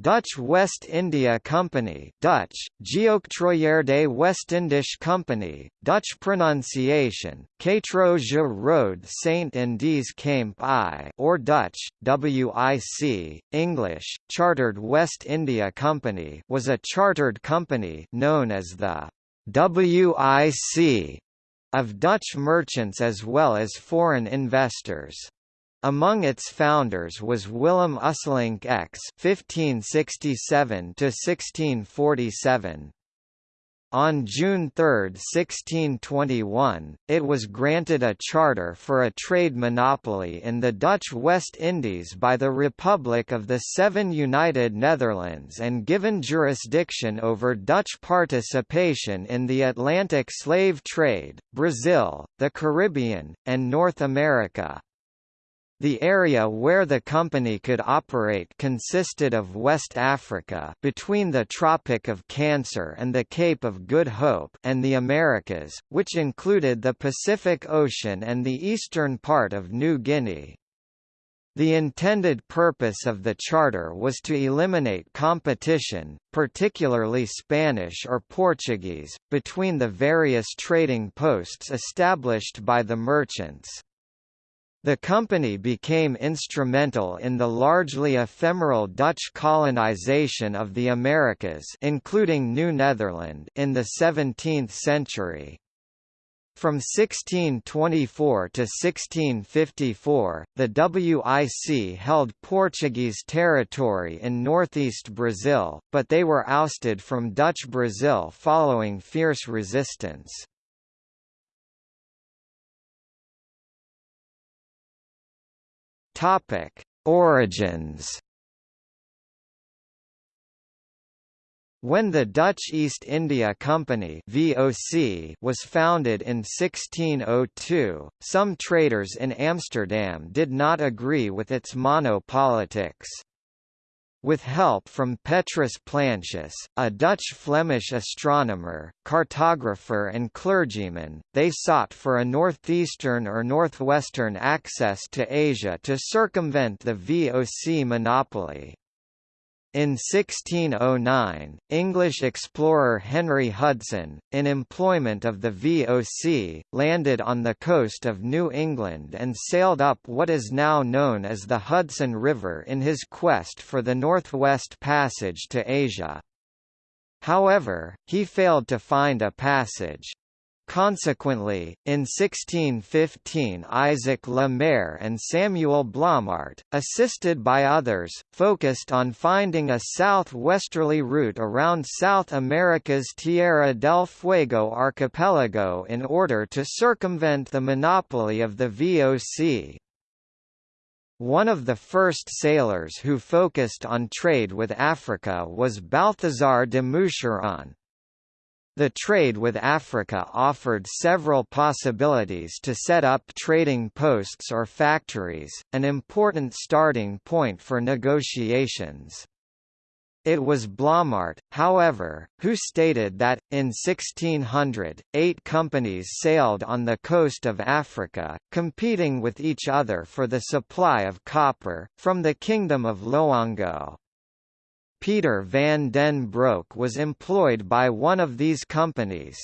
Dutch West India Company Dutch, Geoctrooieerde Westindische Company, Dutch pronunciation, Katroja Road Saint Indies Camp I or Dutch, WIC, English, Chartered West India Company was a chartered company known as the WIC of Dutch merchants as well as foreign investors. Among its founders was Willem Usselincx (1567–1647). On June 3, 1621, it was granted a charter for a trade monopoly in the Dutch West Indies by the Republic of the Seven United Netherlands and given jurisdiction over Dutch participation in the Atlantic slave trade, Brazil, the Caribbean, and North America. The area where the company could operate consisted of West Africa between the Tropic of Cancer and the Cape of Good Hope and the Americas, which included the Pacific Ocean and the eastern part of New Guinea. The intended purpose of the charter was to eliminate competition, particularly Spanish or Portuguese, between the various trading posts established by the merchants. The company became instrumental in the largely ephemeral Dutch colonization of the Americas including New Netherland in the 17th century. From 1624 to 1654, the WIC held Portuguese territory in northeast Brazil, but they were ousted from Dutch Brazil following fierce resistance. Topic: Origins. When the Dutch East India Company (VOC) was founded in 1602, some traders in Amsterdam did not agree with its monopolitics. With help from Petrus Plancius, a Dutch-Flemish astronomer, cartographer and clergyman, they sought for a northeastern or northwestern access to Asia to circumvent the VOC monopoly. In 1609, English explorer Henry Hudson, in employment of the VOC, landed on the coast of New England and sailed up what is now known as the Hudson River in his quest for the Northwest Passage to Asia. However, he failed to find a passage. Consequently, in 1615 Isaac Le Maire and Samuel Blommaert, assisted by others, focused on finding a southwesterly route around South America's Tierra del Fuego archipelago in order to circumvent the monopoly of the VOC. One of the first sailors who focused on trade with Africa was Balthazar de Moucheron, the trade with Africa offered several possibilities to set up trading posts or factories, an important starting point for negotiations. It was Blommaert, however, who stated that, in 1600, eight companies sailed on the coast of Africa, competing with each other for the supply of copper, from the Kingdom of Loango. Peter van den Broek was employed by one of these companies.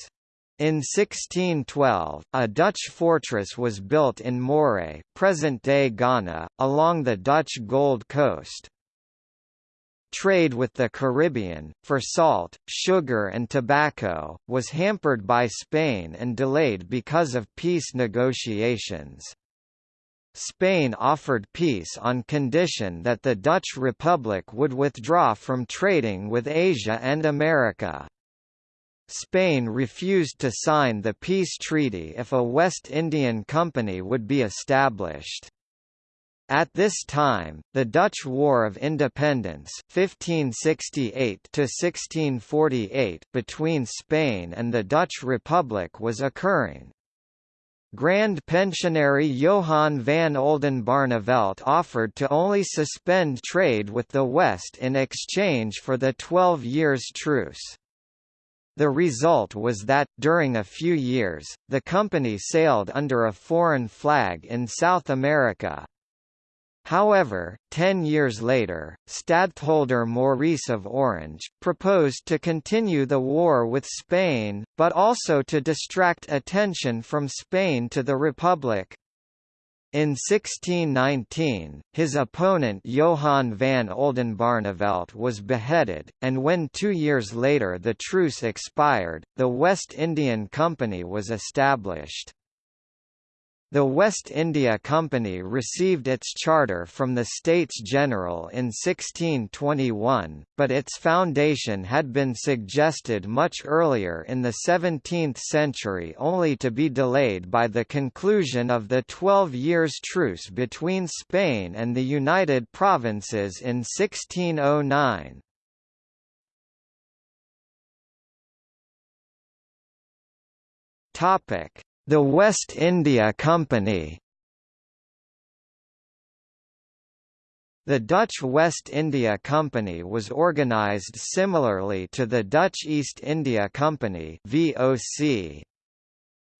In 1612, a Dutch fortress was built in Mouree present-day Ghana, along the Dutch Gold Coast. Trade with the Caribbean, for salt, sugar and tobacco, was hampered by Spain and delayed because of peace negotiations. Spain offered peace on condition that the Dutch Republic would withdraw from trading with Asia and America. Spain refused to sign the peace treaty if a West Indian Company would be established. At this time, the Dutch War of Independence 1568 between Spain and the Dutch Republic was occurring, Grand Pensionary Johan van Oldenbarnevelt offered to only suspend trade with the West in exchange for the Twelve Years' Truce. The result was that, during a few years, the company sailed under a foreign flag in South America. However, ten years later, stadtholder Maurice of Orange, proposed to continue the war with Spain, but also to distract attention from Spain to the Republic. In 1619, his opponent Johan van Oldenbarnevelt was beheaded, and when two years later the truce expired, the West Indian Company was established. The West India Company received its charter from the States General in 1621, but its foundation had been suggested much earlier in the 17th century only to be delayed by the conclusion of the Twelve Years' Truce between Spain and the United Provinces in 1609. Topic the West India Company The Dutch West India Company was organised similarly to the Dutch East India Company VOC.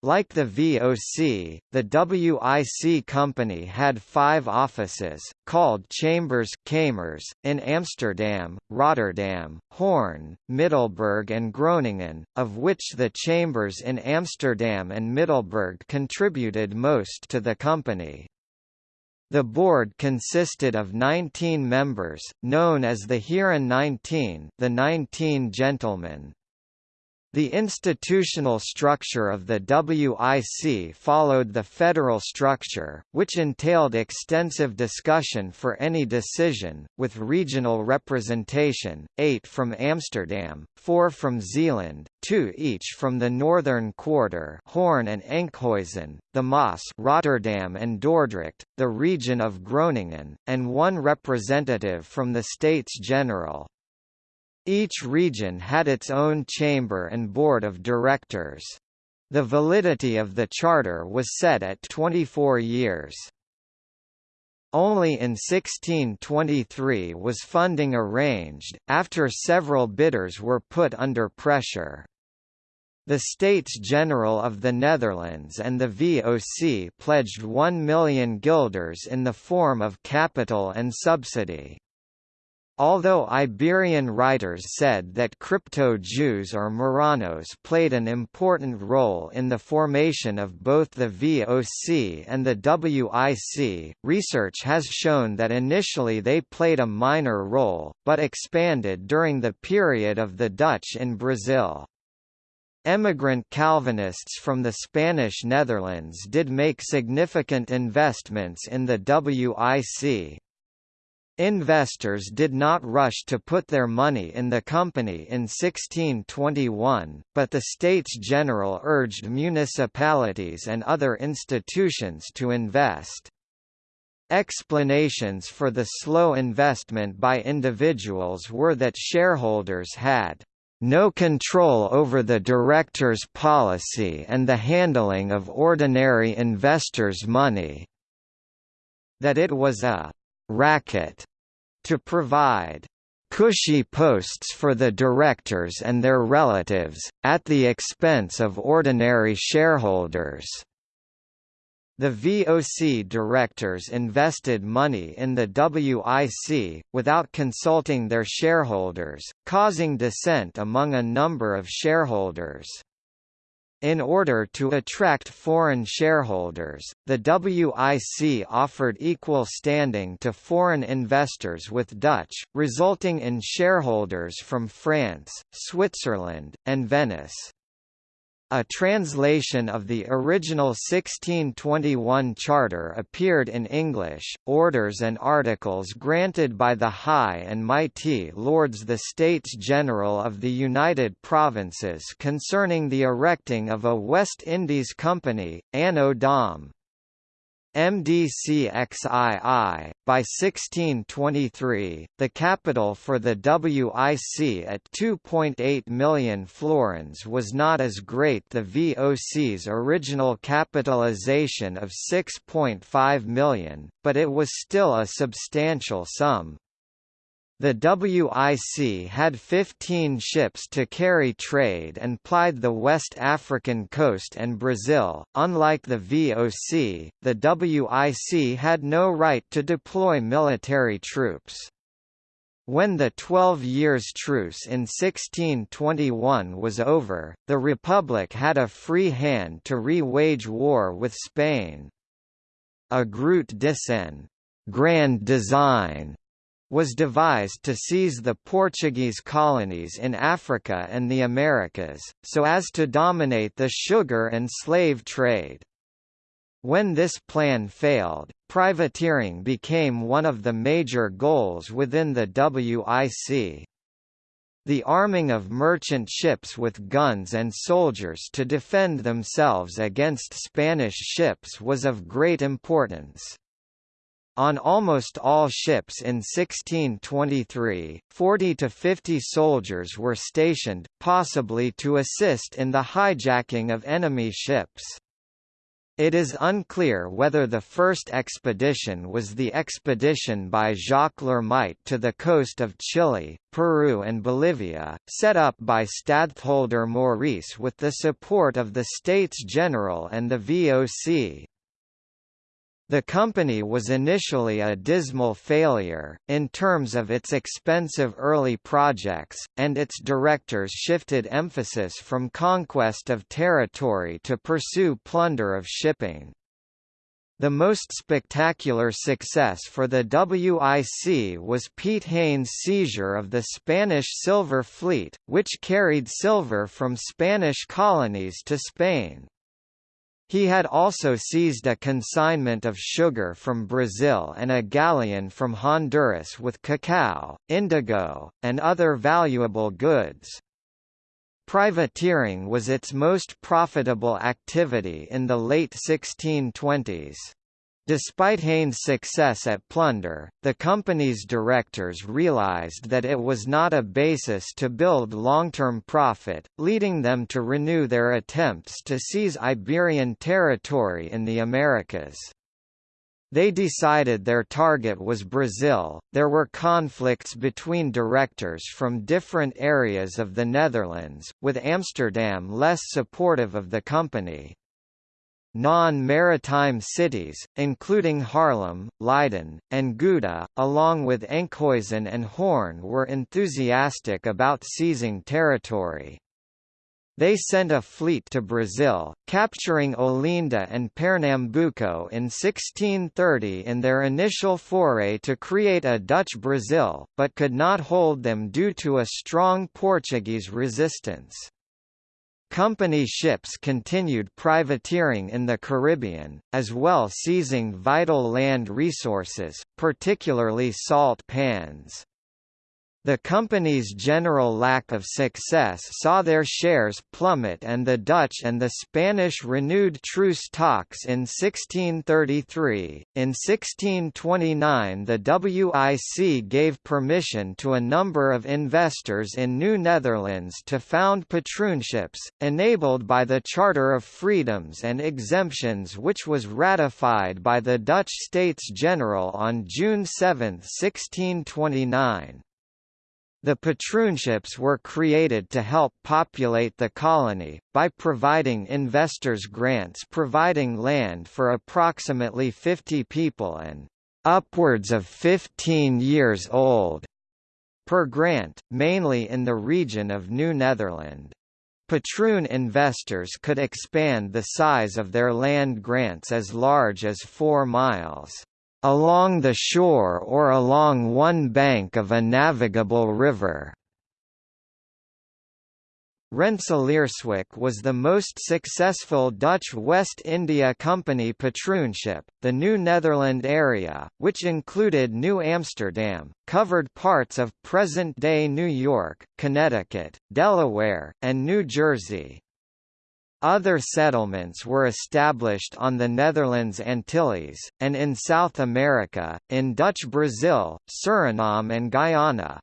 Like the VOC, the WIC company had five offices, called chambers kamers, in Amsterdam, Rotterdam, Hoorn, Middelburg and Groningen, of which the chambers in Amsterdam and Middelburg contributed most to the company. The board consisted of 19 members, known as the Heren 19 the 19 gentlemen. The institutional structure of the WIC followed the federal structure, which entailed extensive discussion for any decision, with regional representation, eight from Amsterdam, four from Zeeland, two each from the northern quarter Hoorn and Enkhuizen, the Maas Rotterdam and Dordrecht, the region of Groningen, and one representative from the States General. Each region had its own chamber and board of directors. The validity of the charter was set at 24 years. Only in 1623 was funding arranged, after several bidders were put under pressure. The States General of the Netherlands and the VOC pledged 1 million guilders in the form of capital and subsidy. Although Iberian writers said that crypto-Jews or Marranos played an important role in the formation of both the VOC and the WIC, research has shown that initially they played a minor role, but expanded during the period of the Dutch in Brazil. Emigrant Calvinists from the Spanish Netherlands did make significant investments in the WIC, Investors did not rush to put their money in the company in 1621, but the States General urged municipalities and other institutions to invest. Explanations for the slow investment by individuals were that shareholders had no control over the director's policy and the handling of ordinary investors' money, that it was a racket to provide cushy posts for the directors and their relatives, at the expense of ordinary shareholders. The VOC directors invested money in the WIC, without consulting their shareholders, causing dissent among a number of shareholders. In order to attract foreign shareholders, the WIC offered equal standing to foreign investors with Dutch, resulting in shareholders from France, Switzerland, and Venice. A translation of the original 1621 charter appeared in English. Orders and articles granted by the High and Mighty Lords the States General of the United Provinces concerning the erecting of a West Indies Company, Anno Dom. MDCXII. By 1623, the capital for the WIC at 2.8 million florins was not as great the VOC's original capitalization of 6.5 million, but it was still a substantial sum. The WIC had 15 ships to carry trade and plied the West African coast and Brazil. Unlike the VOC, the WIC had no right to deploy military troops. When the Twelve Years' Truce in 1621 was over, the Republic had a free hand to re-wage war with Spain. A Groote Desseyn grand design was devised to seize the Portuguese colonies in Africa and the Americas, so as to dominate the sugar and slave trade. When this plan failed, privateering became one of the major goals within the WIC. The arming of merchant ships with guns and soldiers to defend themselves against Spanish ships was of great importance. On almost all ships in 1623, 40 to 50 soldiers were stationed, possibly to assist in the hijacking of enemy ships. It is unclear whether the first expedition was the expedition by Jacques l'Hermite to the coast of Chile, Peru and Bolivia, set up by Stadtholder Maurice with the support of the States General and the VOC. The company was initially a dismal failure, in terms of its expensive early projects, and its directors shifted emphasis from conquest of territory to pursue plunder of shipping. The most spectacular success for the WIC was Piet Hein's seizure of the Spanish silver fleet, which carried silver from Spanish colonies to Spain. He had also seized a consignment of sugar from Brazil and a galleon from Honduras with cacao, indigo, and other valuable goods. Privateering was its most profitable activity in the late 1620s. Despite Hein's success at plunder, the company's directors realized that it was not a basis to build long-term profit, leading them to renew their attempts to seize Iberian territory in the Americas. They decided their target was Brazil. There were conflicts between directors from different areas of the Netherlands, with Amsterdam less supportive of the company. Non-maritime cities, including Haarlem, Leiden, and Gouda, along with Enkhuizen and Hoorn were enthusiastic about seizing territory. They sent a fleet to Brazil, capturing Olinda and Pernambuco in 1630 in their initial foray to create a Dutch Brazil, but could not hold them due to a strong Portuguese resistance. Company ships continued privateering in the Caribbean, as well seizing vital land resources, particularly salt pans. The company's general lack of success saw their shares plummet and the Dutch and the Spanish renewed truce talks in 1633. In 1629 the WIC gave permission to a number of investors in New Netherlands to found patroonships, enabled by the Charter of Freedoms and Exemptions which was ratified by the Dutch States General on June 7, 1629. The patroonships were created to help populate the colony, by providing investors grants providing land for approximately 50 people and upwards of 15 years old per grant, mainly in the region of New Netherland. Patroon investors could expand the size of their land grants as large as 4 miles along the shore or along one bank of a navigable river. Rensselaerswyck was the most successful Dutch West India Company patroonship. The New Netherland area, which included New Amsterdam, covered parts of present-day New York, Connecticut, Delaware, and New Jersey. Other settlements were established on the Netherlands Antilles, and in South America, in Dutch Brazil, Suriname and Guyana.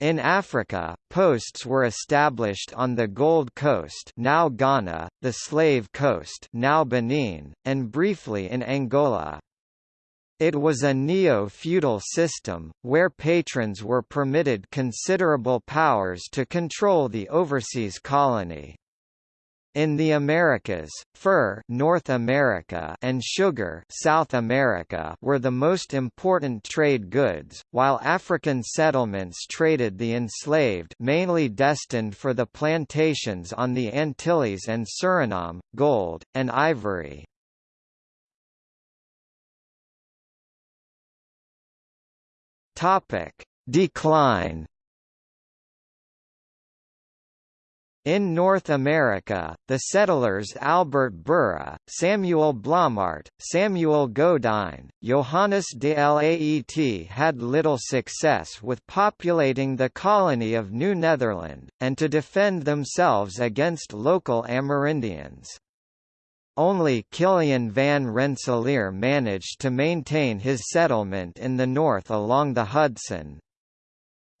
In Africa, posts were established on the Gold Coast now Ghana, the Slave Coast now Benin, and briefly in Angola. It was a neo-feudal system, where patrons were permitted considerable powers to control the overseas colony. In the Americas, fur North America and sugar South America were the most important trade goods, while African settlements traded the enslaved mainly destined for the plantations on the Antilles and Suriname, gold, and ivory. Decline In North America, the settlers Albert Burra, Samuel Blommaert, Samuel Godijn, Johannes de Laet had little success with populating the colony of New Netherland, and to defend themselves against local Amerindians. Only Kiliaen van Rensselaer managed to maintain his settlement in the north along the Hudson,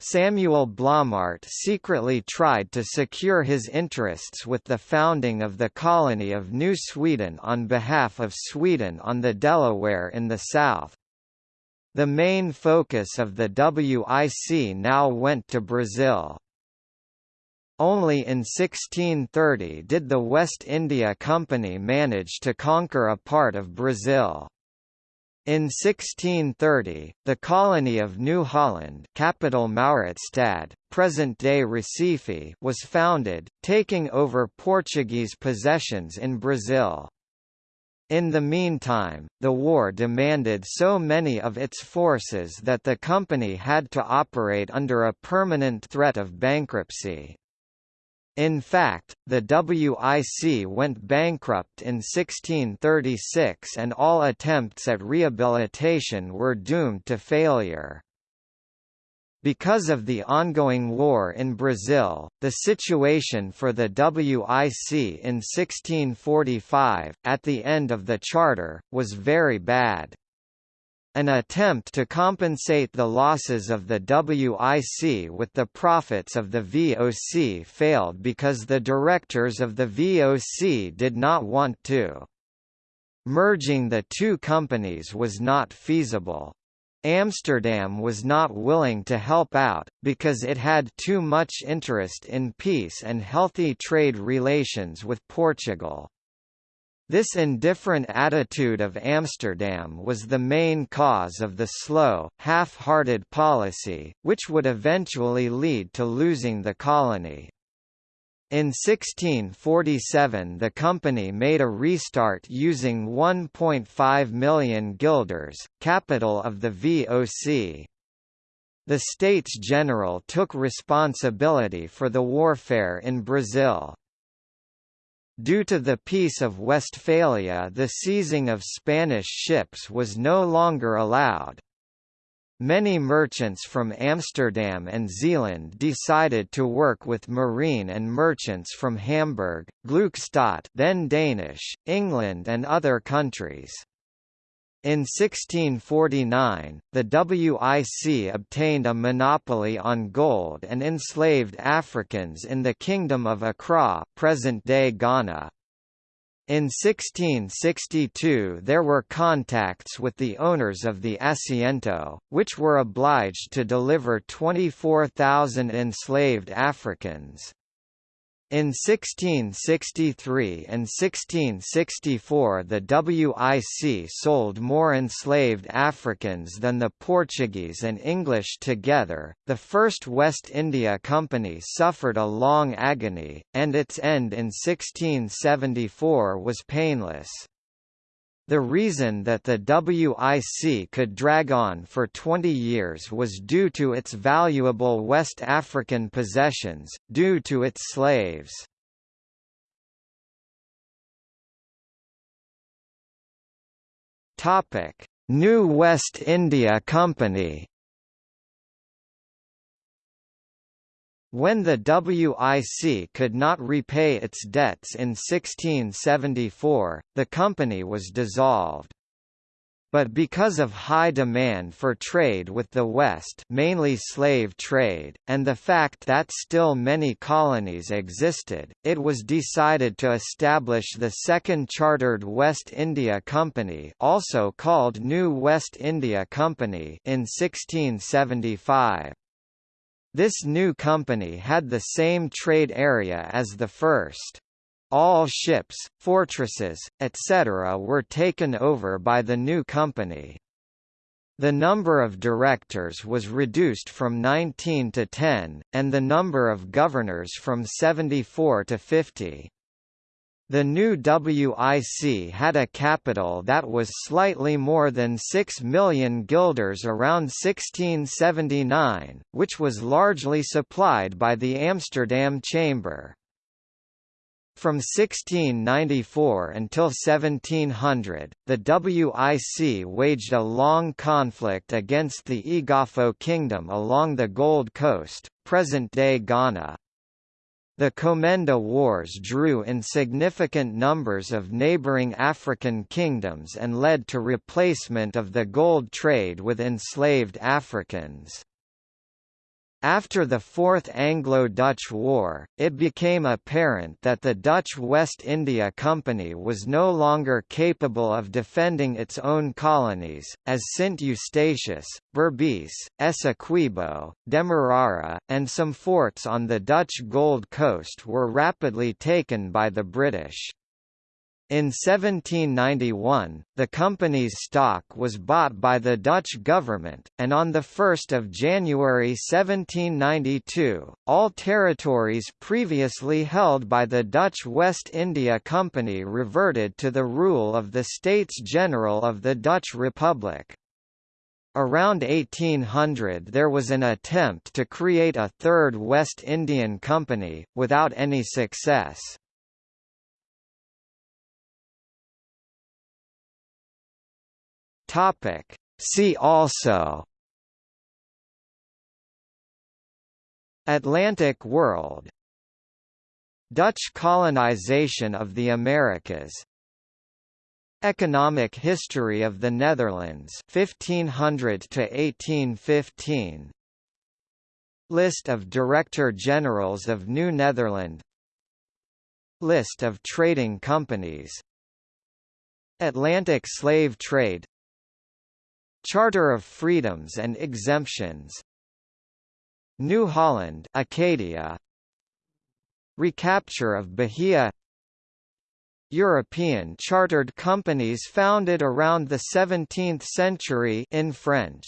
Samuel Blommaert secretly tried to secure his interests with the founding of the colony of New Sweden on behalf of Sweden on the Delaware in the south. The main focus of the WIC now went to Brazil. Only in 1630 did the West India Company manage to conquer a part of Brazil. In 1630, the colony of New Holland capital Mauritsstad, present-day Recife was founded, taking over Portuguese possessions in Brazil. In the meantime, the war demanded so many of its forces that the company had to operate under a permanent threat of bankruptcy. In fact, the WIC went bankrupt in 1636 and all attempts at rehabilitation were doomed to failure. Because of the ongoing war in Brazil, the situation for the WIC in 1645, at the end of the charter, was very bad. An attempt to compensate the losses of the WIC with the profits of the VOC failed because the directors of the VOC did not want to. Merging the two companies was not feasible. Amsterdam was not willing to help out, because it had too much interest in peace and healthy trade relations with Portugal. This indifferent attitude of Amsterdam was the main cause of the slow, half-hearted policy, which would eventually lead to losing the colony. In 1647 the company made a restart using 1.5 million guilders, capital of the VOC. The States General took responsibility for the warfare in Brazil. Due to the Peace of Westphalia the seizing of Spanish ships was no longer allowed. Many merchants from Amsterdam and Zeeland decided to work with marine and merchants from Hamburg, Gluckstadt then Danish, England and other countries. In 1649, the WIC obtained a monopoly on gold and enslaved Africans in the Kingdom of Accra present-day Ghana. In 1662 there were contacts with the owners of the Asiento, which were obliged to deliver 24,000 enslaved Africans. In 1663 and 1664 the WIC sold more enslaved Africans than the Portuguese and English together. The First West India Company suffered a long agony, and its end in 1674 was painless. The reason that the WIC could drag on for 20 years was due to its valuable West African possessions, due to its slaves. New West India Company When the WIC could not repay its debts in 1674, the company was dissolved. but because of high demand for trade with the West mainly slave trade, and the fact that still many colonies existed, it was decided to establish the Second Chartered West India Company also called New West India Company in 1675. This new company had the same trade area as the first. All ships, fortresses, etc. were taken over by the new company. The number of directors was reduced from 19 to 10, and the number of governors from 74 to 50. The new WIC had a capital that was slightly more than 6 million guilders around 1679, which was largely supplied by the Amsterdam Chamber. From 1694 until 1700, the WIC waged a long conflict against the Eguafo Kingdom along the Gold Coast, present-day Ghana. The Komenda Wars drew in significant numbers of neighboring African kingdoms and led to replacement of the gold trade with enslaved Africans. After the Fourth Anglo-Dutch War, it became apparent that the Dutch West India Company was no longer capable of defending its own colonies, as St Eustatius, Berbice, Essequibo, Demerara, and some forts on the Dutch Gold Coast were rapidly taken by the British. In 1791, the company's stock was bought by the Dutch government, and on 1 January 1792, all territories previously held by the Dutch West India Company reverted to the rule of the States General of the Dutch Republic. Around 1800 there was an attempt to create a third West Indian Company, without any success. Topic. See also Atlantic world Dutch colonization of the Americas Economic history of the Netherlands 1500 to 1815 List of Director Generals of New Netherland List of trading companies Atlantic slave trade Charter of Freedoms and Exemptions New Holland Acadia Recapture of Bahia European chartered companies founded around the 17th century in French